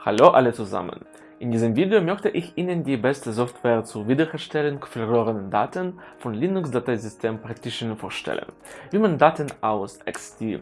Hallo alle zusammen! In diesem Video möchte ich Ihnen die beste Software zur Wiederherstellung verlorener Daten von Linux-Dateisystemen Partitionen vorstellen, wie man Daten aus ext4,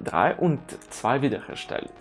3 und 2 wiederherstellt.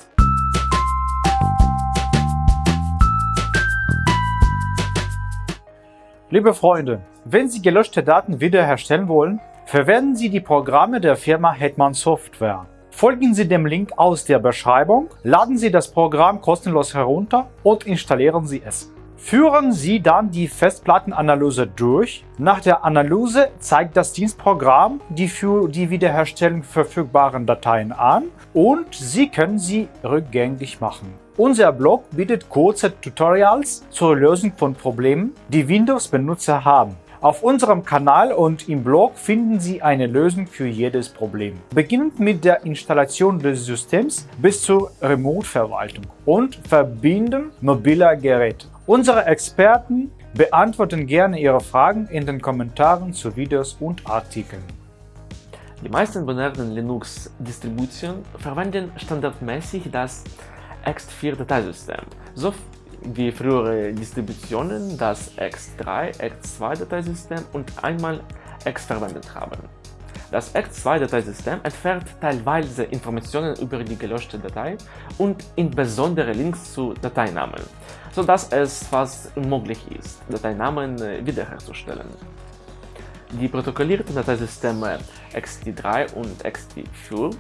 Liebe Freunde, wenn Sie gelöschte Daten wiederherstellen wollen, verwenden Sie die Programme der Firma Hetman Software. Folgen Sie dem Link aus der Beschreibung, laden Sie das Programm kostenlos herunter und installieren Sie es. Führen Sie dann die Festplattenanalyse durch. Nach der Analyse zeigt das Dienstprogramm die für die Wiederherstellung verfügbaren Dateien an und Sie können sie rückgängig machen. Unser Blog bietet kurze Tutorials zur Lösung von Problemen, die Windows-Benutzer haben. Auf unserem Kanal und im Blog finden Sie eine Lösung für jedes Problem. Beginnend mit der Installation des Systems bis zur Remote-Verwaltung und Verbinden mobiler Geräte. Unsere Experten beantworten gerne Ihre Fragen in den Kommentaren zu Videos und Artikeln. Die meisten modernen Linux-Distributionen verwenden standardmäßig das ext4-Dateisystem, so wie frühere Distributionen das ext3, ext2-Dateisystem und einmal ext verwendet haben. Das ext2-Dateisystem entfernt teilweise Informationen über die gelöschte Datei und insbesondere Links zu Dateinamen, sodass es fast unmöglich ist, Dateinamen äh, wiederherzustellen. Die protokollierten Dateisysteme ext3 und ext4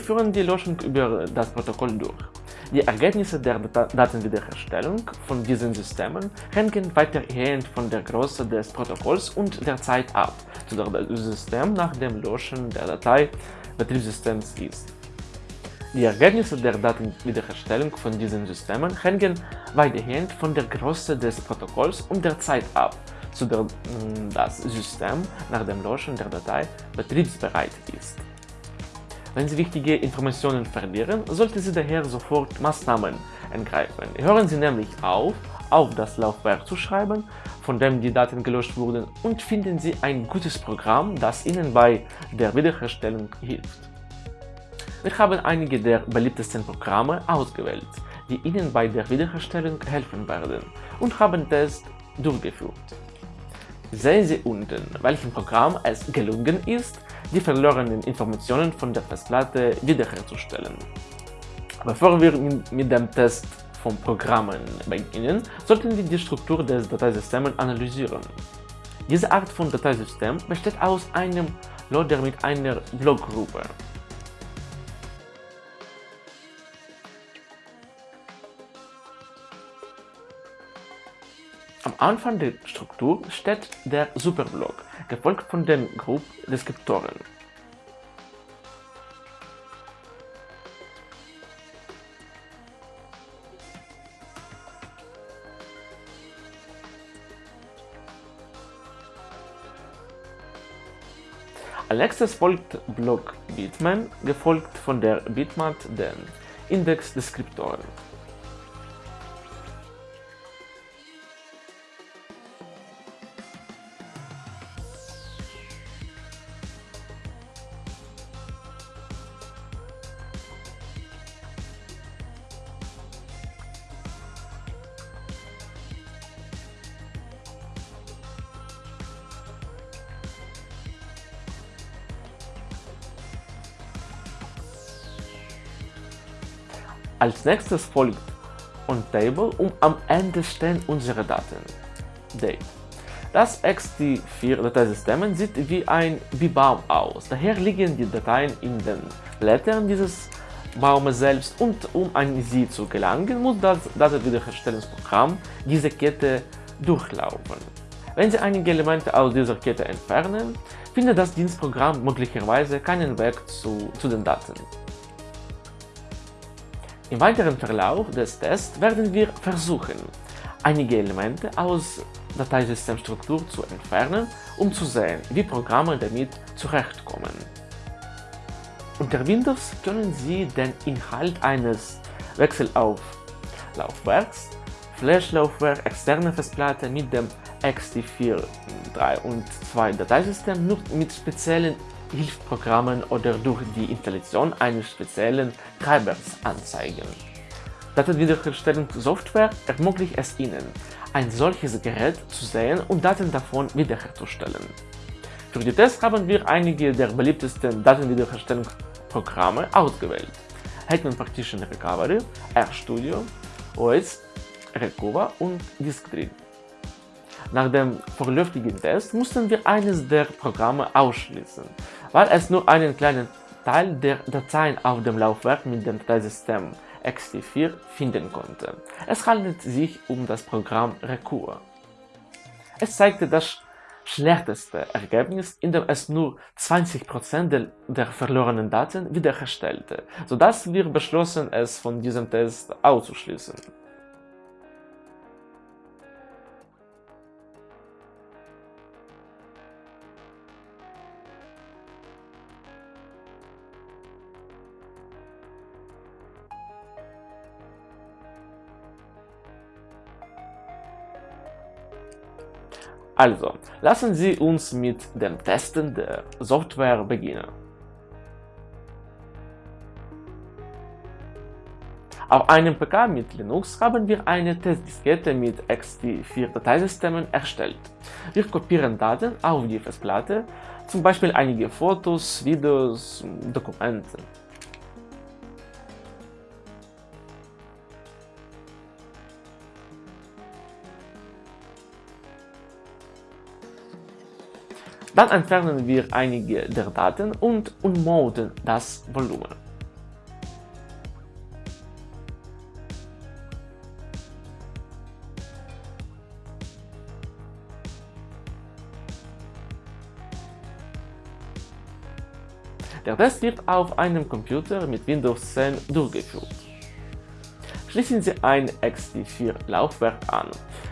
führen die Löschung über das Protokoll durch. Die Ergebnisse der Datenwiederherstellung von diesen Systemen hängen weitergehend von der Größe des Protokolls und der Zeit ab, zu der das System nach dem Löschen der Datei Betriebssystems ist. Die Ergebnisse der Datenwiederherstellung von diesen Systemen hängen weitergehend von der Größe des Protokolls und der Zeit ab, zu der das System nach dem Löschen der Datei betriebsbereit ist. Wenn Sie wichtige Informationen verlieren, sollten Sie daher sofort Maßnahmen ergreifen. Hören Sie nämlich auf, auf das Laufwerk zu schreiben, von dem die Daten gelöscht wurden und finden Sie ein gutes Programm, das Ihnen bei der Wiederherstellung hilft. Wir haben einige der beliebtesten Programme ausgewählt, die Ihnen bei der Wiederherstellung helfen werden und haben Tests durchgeführt. Sehen Sie unten, welchem Programm es gelungen ist, die verlorenen Informationen von der Festplatte wiederherzustellen. Bevor wir mit dem Test von Programmen beginnen, sollten wir die Struktur des Dateisystems analysieren. Diese Art von Dateisystem besteht aus einem Loader mit einer Blockgruppe. Anfang der Struktur steht der Superblock, gefolgt von den Group-Deskriptoren. Als nächstes folgt Block Bitman, gefolgt von der Bitmap den Index-Deskriptoren. Als nächstes folgt OnTable und am Ende stehen unsere Daten. Date. Das ext4-Dateisystem sieht wie ein B-Baum aus, daher liegen die Dateien in den Blättern dieses Baumes selbst und um an sie zu gelangen, muss das Datenwiederherstellungsprogramm diese Kette durchlaufen. Wenn Sie einige Elemente aus dieser Kette entfernen, findet das Dienstprogramm möglicherweise keinen Weg zu, zu den Daten. Im weiteren Verlauf des Tests werden wir versuchen, einige Elemente aus Dateisystemstruktur zu entfernen, um zu sehen, wie Programme damit zurechtkommen. Unter Windows können Sie den Inhalt eines Wechsellauflaufwerks, Flash-Laufwerk, externe Festplatte mit dem ext4, 3 und 2 Dateisystem nur mit speziellen Hilfsprogrammen oder durch die Installation eines speziellen Treibers anzeigen. Datenwiederherstellungssoftware ermöglicht es Ihnen, ein solches Gerät zu sehen und Daten davon wiederherzustellen. Für die Tests haben wir einige der beliebtesten Datenwiederherstellungsprogramme ausgewählt. Hetman Partition Recovery, RStudio, OS, Recover und Diskdrill. Nach dem vorläufigen Test mussten wir eines der Programme ausschließen, weil es nur einen kleinen Teil der Dateien auf dem Laufwerk mit dem Dateisystem ext4 finden konnte. Es handelt sich um das Programm Recur. Es zeigte das schlechteste Ergebnis, indem es nur 20% der verlorenen Daten wiederherstellte, sodass wir beschlossen, es von diesem Test auszuschließen. Also, lassen Sie uns mit dem Testen der Software beginnen. Auf einem PK mit Linux haben wir eine Testdiskette mit ext4-Dateisystemen erstellt. Wir kopieren Daten auf die Festplatte, zum Beispiel einige Fotos, Videos, Dokumente. Dann entfernen wir einige der Daten und ummoden das Volumen. Der Test wird auf einem Computer mit Windows 10 durchgeführt. Schließen Sie ein ext4-Laufwerk an.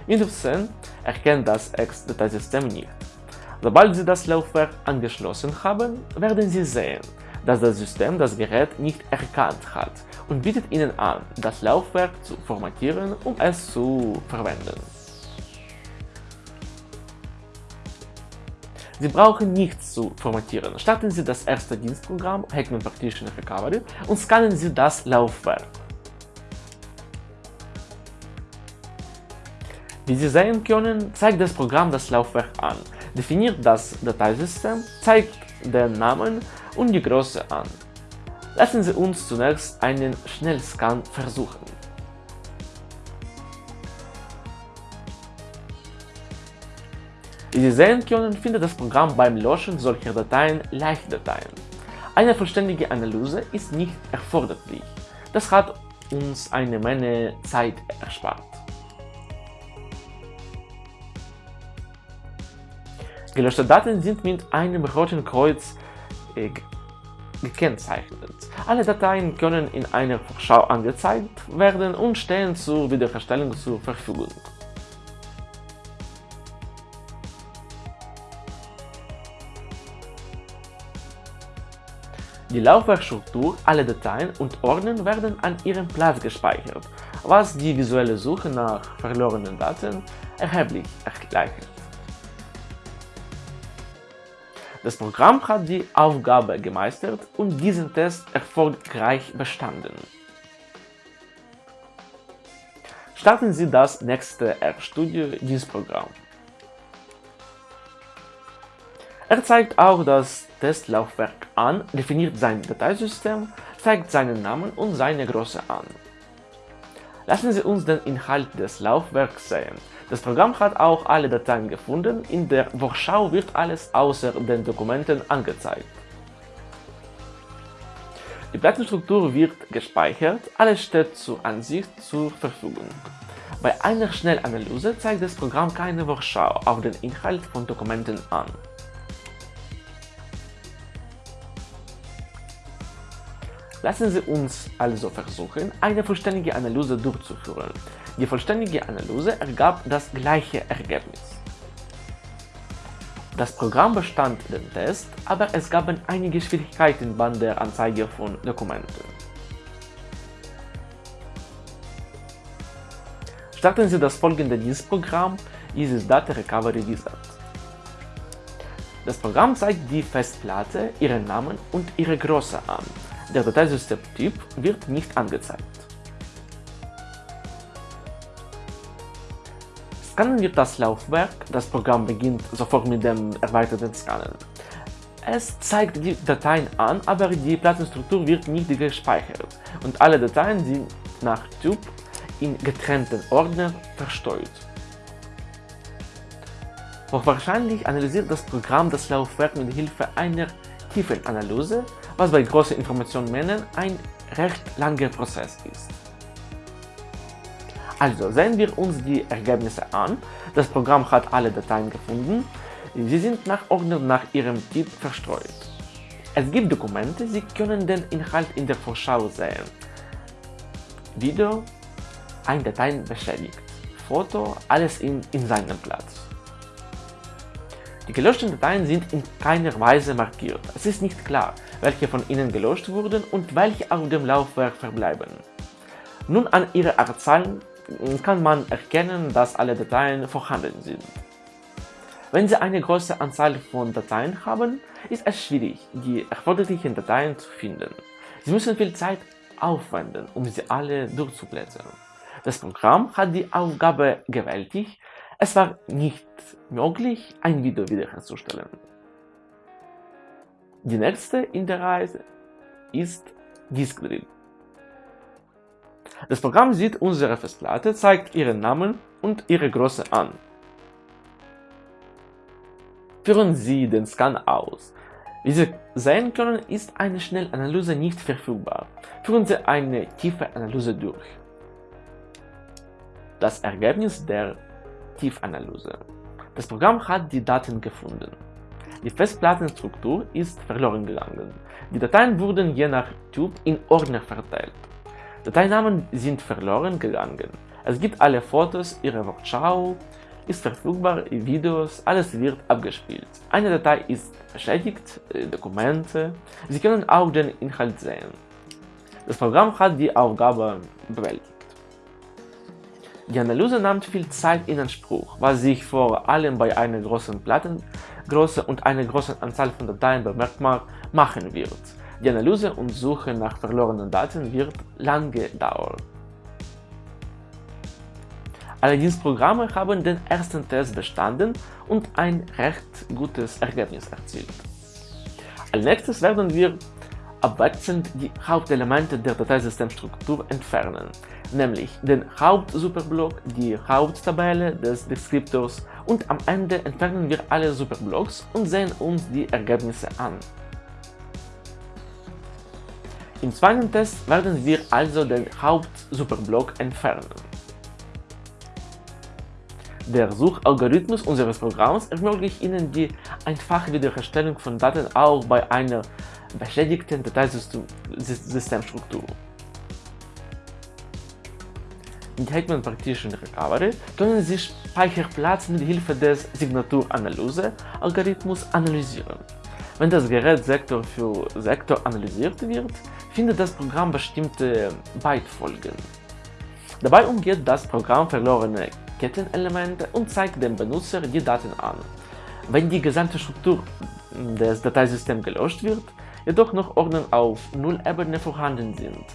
Windows 10 erkennt das ext-Dateisystem nicht. Sobald Sie das Laufwerk angeschlossen haben, werden Sie sehen, dass das System das Gerät nicht erkannt hat und bietet Ihnen an, das Laufwerk zu formatieren, um es zu verwenden. Sie brauchen nichts zu formatieren. Starten Sie das erste Dienstprogramm Hetman Partition Recovery und scannen Sie das Laufwerk. Wie Sie sehen können, zeigt das Programm das Laufwerk an definiert das Dateisystem, zeigt den Namen und die Größe an. Lassen Sie uns zunächst einen Schnellscan versuchen. Wie Sie sehen können, findet das Programm beim Löschen solcher Dateien Leichtdateien. Eine vollständige Analyse ist nicht erforderlich. Das hat uns eine Menge Zeit erspart. Gelöschte Daten sind mit einem roten Kreuz äh, gekennzeichnet. Alle Dateien können in einer Vorschau angezeigt werden und stehen zur Wiederherstellung zur Verfügung. Die Laufwerkstruktur, alle Dateien und Ordner werden an ihrem Platz gespeichert, was die visuelle Suche nach verlorenen Daten erheblich erleichtert. Das Programm hat die Aufgabe gemeistert und diesen Test erfolgreich bestanden. Starten Sie das nächste RStudio-Dienstprogramm. Er zeigt auch das Testlaufwerk an, definiert sein Dateisystem, zeigt seinen Namen und seine Größe an. Lassen Sie uns den Inhalt des Laufwerks sehen. Das Programm hat auch alle Dateien gefunden, in der Vorschau wird alles außer den Dokumenten angezeigt. Die Plattenstruktur wird gespeichert, alles steht zur Ansicht zur Verfügung. Bei einer Schnellanalyse zeigt das Programm keine Vorschau auf den Inhalt von Dokumenten an. Lassen Sie uns also versuchen, eine vollständige Analyse durchzuführen. Die vollständige Analyse ergab das gleiche Ergebnis. Das Programm bestand den Test, aber es gab einige Schwierigkeiten bei der Anzeige von Dokumenten. Starten Sie das folgende Dienstprogramm Isis Data Recovery Wizard. Das Programm zeigt die Festplatte, ihren Namen und ihre Größe an. Der Dateisystemtyp wird nicht angezeigt. Scannen wir das Laufwerk, das Programm beginnt sofort mit dem erweiterten Scannen. Es zeigt die Dateien an, aber die Plattenstruktur wird nicht gespeichert und alle Dateien sind nach Typ in getrennten Ordnern versteuert. Hochwahrscheinlich analysiert das Programm das Laufwerk mit Hilfe einer Tiefenanalyse, was bei großen Informationsmengen ein recht langer Prozess ist. Also sehen wir uns die Ergebnisse an. Das Programm hat alle Dateien gefunden. Sie sind nach Ordner nach ihrem Typ verstreut. Es gibt Dokumente, Sie können den Inhalt in der Vorschau sehen. Video, ein Datei beschädigt, Foto, alles in, in seinem Platz. Die gelöschten Dateien sind in keiner Weise markiert. Es ist nicht klar, welche von ihnen gelöscht wurden und welche auf dem Laufwerk verbleiben. Nun an ihrer Anzahl kann man erkennen, dass alle Dateien vorhanden sind. Wenn Sie eine große Anzahl von Dateien haben, ist es schwierig, die erforderlichen Dateien zu finden. Sie müssen viel Zeit aufwenden, um sie alle durchzublättern. Das Programm hat die Aufgabe gewältigt, es war nicht möglich, ein Video wiederherzustellen. Die nächste in der Reihe ist Disk Drill. Das Programm sieht unsere Festplatte, zeigt ihren Namen und ihre Größe an. Führen Sie den Scan aus. Wie Sie sehen können, ist eine Schnellanalyse nicht verfügbar. Führen Sie eine tiefe Analyse durch. Das Ergebnis der Tiefanalyse. Das Programm hat die Daten gefunden. Die Festplattenstruktur ist verloren gegangen. Die Dateien wurden je nach Typ in Ordner verteilt. Dateinamen sind verloren gegangen. Es gibt alle Fotos, ihre Wortschau ist verfügbar, Videos, alles wird abgespielt. Eine Datei ist beschädigt, äh, Dokumente, Sie können auch den Inhalt sehen. Das Programm hat die Aufgabe bewältigt. Die Analyse nimmt viel Zeit in Anspruch, was sich vor allem bei einer großen Plattengröße und einer großen Anzahl von Dateien bemerkbar machen wird. Die Analyse und Suche nach verlorenen Daten wird lange dauern. Alle Dienstprogramme haben den ersten Test bestanden und ein recht gutes Ergebnis erzielt. Als nächstes werden wir abwechselnd die Hauptelemente der Dateisystemstruktur entfernen nämlich den Hauptsuperblock, die Haupttabelle des Deskriptors und am Ende entfernen wir alle Superblocks und sehen uns die Ergebnisse an. Im zweiten Test werden wir also den Hauptsuperblock entfernen. Der Suchalgorithmus unseres Programms ermöglicht Ihnen die einfache Wiederherstellung von Daten auch bei einer beschädigten Dateisystemstruktur. Mit Hetman Partition Recovery können Sie Speicherplatz mit Hilfe des Signaturanalyse-Algorithmus analysieren. Wenn das Gerät Sektor für Sektor analysiert wird, findet das Programm bestimmte Bytefolgen. Dabei umgeht das Programm verlorene Kettenelemente und zeigt dem Benutzer die Daten an. Wenn die gesamte Struktur des Dateisystems gelöscht wird, jedoch noch Ordner auf Null-Ebene vorhanden sind,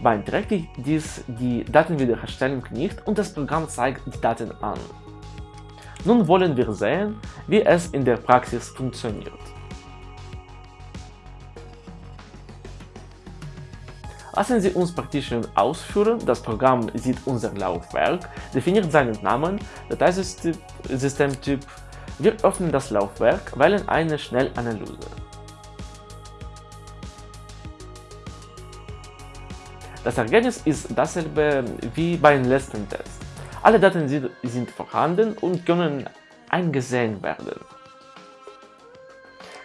beeinträchtigt dies die Datenwiederherstellung nicht und das Programm zeigt die Daten an. Nun wollen wir sehen, wie es in der Praxis funktioniert. Lassen Sie uns Partition ausführen. Das Programm sieht unser Laufwerk, definiert seinen Namen, Dateisystemtyp. Wir öffnen das Laufwerk, wählen eine Schnellanalyse. Das Ergebnis ist dasselbe wie beim letzten Test. Alle Daten sind vorhanden und können eingesehen werden.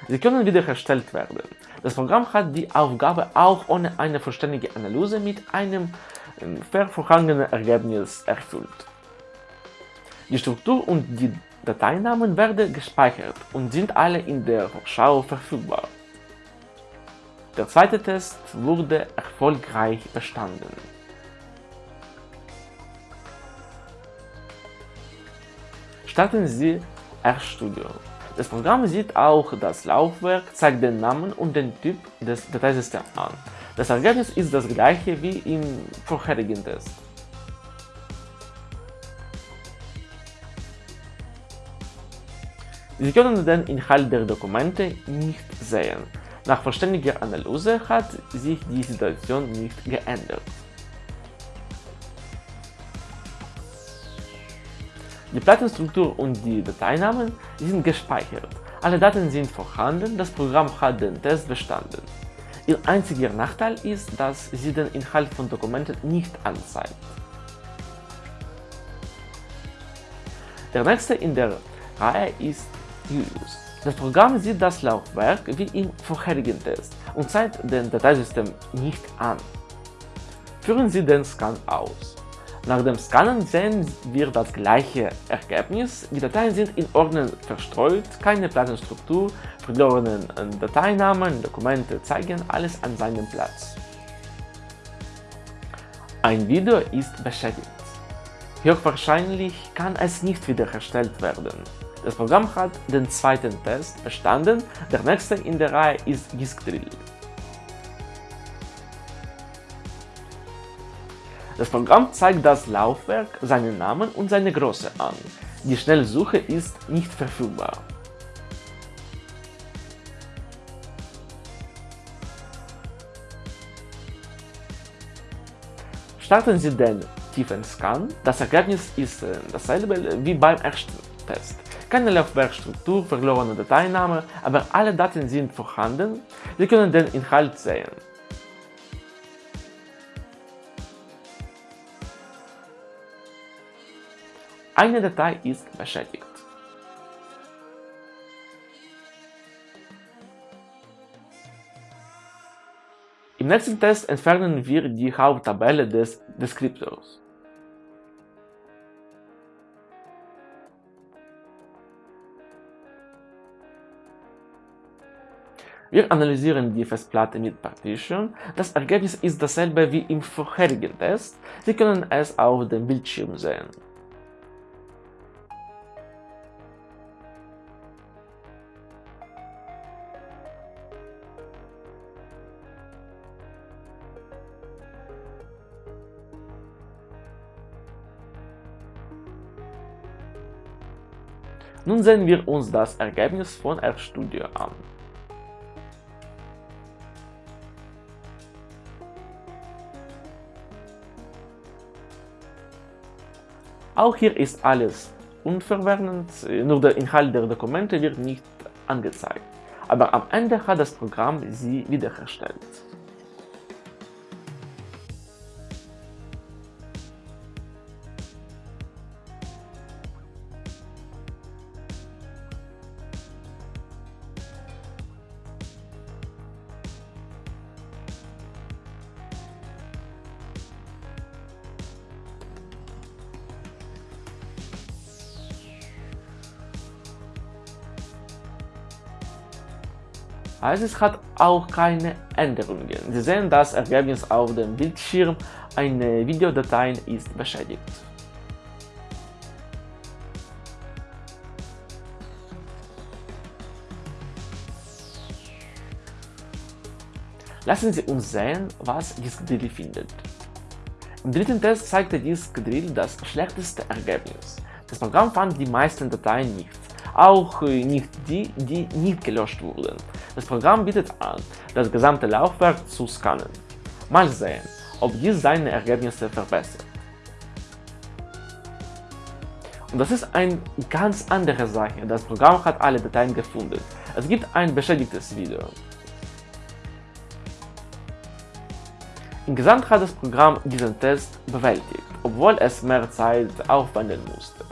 Sie können wiederhergestellt werden. Das Programm hat die Aufgabe auch ohne eine vollständige Analyse mit einem ähm, vervorhangenen Ergebnis erfüllt. Die Struktur und die Dateinamen werden gespeichert und sind alle in der Vorschau verfügbar. Der zweite Test wurde erfolgreich bestanden. Starten Sie RStudio. Das Programm sieht auch das Laufwerk, zeigt den Namen und den Typ des Dateisystems an. Das Ergebnis ist das gleiche wie im vorherigen Test. Sie können den Inhalt der Dokumente nicht sehen. Nach vollständiger Analyse hat sich die Situation nicht geändert. Die Plattenstruktur und die Dateinamen sind gespeichert. Alle Daten sind vorhanden, das Programm hat den Test bestanden. Ihr einziger Nachteil ist, dass sie den Inhalt von Dokumenten nicht anzeigt. Der nächste in der Reihe ist Julius. Das Programm sieht das Laufwerk wie im vorherigen Test und zeigt den Dateisystem nicht an. Führen Sie den Scan aus. Nach dem Scannen sehen wir das gleiche Ergebnis, die Dateien sind in Ordnern verstreut, keine Plattenstruktur, verlorene Dateinamen, Dokumente zeigen alles an seinem Platz. Ein Video ist beschädigt. Höchstwahrscheinlich kann es nicht wiederhergestellt werden. Das Programm hat den zweiten Test bestanden, der nächste in der Reihe ist Diskdrill. Das Programm zeigt das Laufwerk, seinen Namen und seine Größe an. Die Schnellsuche ist nicht verfügbar. Starten Sie den tiefen Scan. Das Ergebnis ist äh, dasselbe wie beim ersten Test. Keine Laufwerkstruktur, verlorene Dateiname, aber alle Daten sind vorhanden. Sie können den Inhalt sehen. Eine Datei ist beschädigt. Im nächsten Test entfernen wir die Haupttabelle des Deskriptors. Wir analysieren die Festplatte mit Partition. Das Ergebnis ist dasselbe wie im vorherigen Test. Sie können es auf dem Bildschirm sehen. Nun sehen wir uns das Ergebnis von RStudio an. Auch hier ist alles unverwirrend, nur der Inhalt der Dokumente wird nicht angezeigt. Aber am Ende hat das Programm sie wiederhergestellt. Also es hat auch keine Änderungen. Sie sehen das Ergebnis auf dem Bildschirm, eine Videodatei ist beschädigt. Lassen Sie uns sehen, was Diskdrill findet. Im dritten Test zeigte Diskdrill das schlechteste Ergebnis. Das Programm fand die meisten Dateien nicht, auch nicht die, die nicht gelöscht wurden. Das Programm bietet an, das gesamte Laufwerk zu scannen. Mal sehen, ob dies seine Ergebnisse verbessert. Und das ist eine ganz andere Sache. Das Programm hat alle Dateien gefunden. Es gibt ein beschädigtes Video. Insgesamt hat das Programm diesen Test bewältigt, obwohl es mehr Zeit aufwenden musste.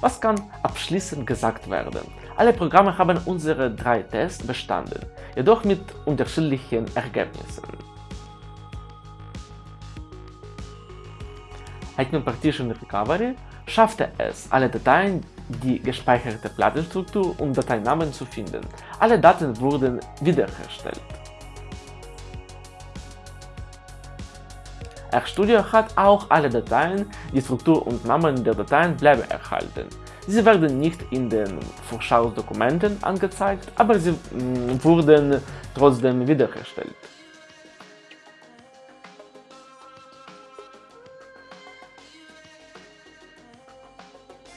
Was kann abschließend gesagt werden? Alle Programme haben unsere drei Tests bestanden, jedoch mit unterschiedlichen Ergebnissen. Hetman Partition Recovery schaffte es, alle Dateien, die gespeicherte Plattenstruktur und Dateinamen zu finden. Alle Daten wurden wiederhergestellt. RStudio hat auch alle Dateien, die Struktur und Namen der Dateien bleiben erhalten. Sie werden nicht in den Vorschausdokumenten angezeigt, aber sie mm, wurden trotzdem wiederhergestellt.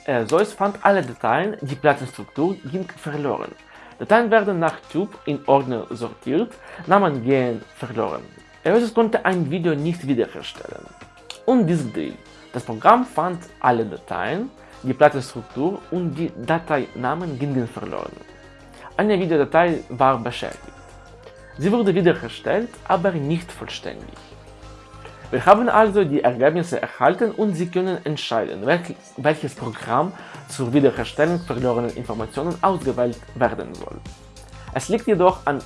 äh, Zeus fand alle Dateien, die Plattenstruktur ging verloren. Dateien werden nach Typ in Ordner sortiert, Namen gehen verloren. Erasmus konnte ein Video nicht wiederherstellen. Und dies Drill. Das Programm fand alle Dateien, die Plattenstruktur und die Dateinamen gingen verloren. Eine Videodatei war beschädigt. Sie wurde wiederhergestellt, aber nicht vollständig. Wir haben also die Ergebnisse erhalten und Sie können entscheiden, welches Programm zur Wiederherstellung verlorener Informationen ausgewählt werden soll. Es liegt jedoch an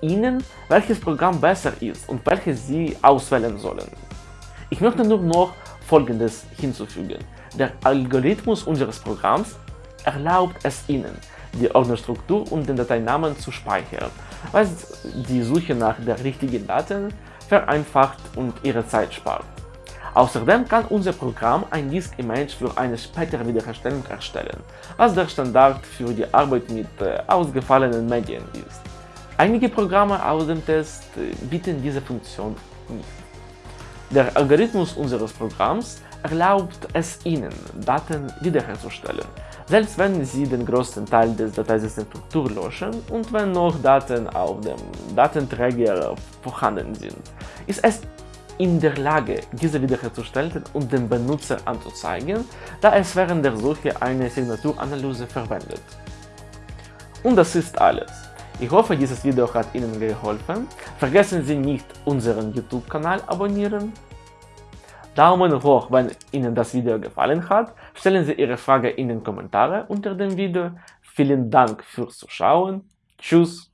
Ihnen, welches Programm besser ist und welches Sie auswählen sollen. Ich möchte nur noch Folgendes hinzufügen. Der Algorithmus unseres Programms erlaubt es Ihnen, die Ordnerstruktur und den Dateinamen zu speichern, was die Suche nach der richtigen Daten vereinfacht und Ihre Zeit spart. Außerdem kann unser Programm ein Disk-Image für eine spätere Wiederherstellung erstellen, was der Standard für die Arbeit mit äh, ausgefallenen Medien ist. Einige Programme aus dem Test äh, bieten diese Funktion nicht. Der Algorithmus unseres Programms erlaubt es Ihnen, Daten wiederherzustellen, selbst wenn Sie den größten Teil des Dateisystems löschen und wenn noch Daten auf dem Datenträger vorhanden sind, ist es in der Lage, diese wiederherzustellen und dem Benutzer anzuzeigen, da es während der Suche eine Signaturanalyse verwendet. Und das ist alles. Ich hoffe, dieses Video hat Ihnen geholfen. Vergessen Sie nicht, unseren YouTube-Kanal abonnieren. Daumen hoch, wenn Ihnen das Video gefallen hat. Stellen Sie Ihre Frage in den Kommentaren unter dem Video. Vielen Dank fürs Zuschauen. Tschüss.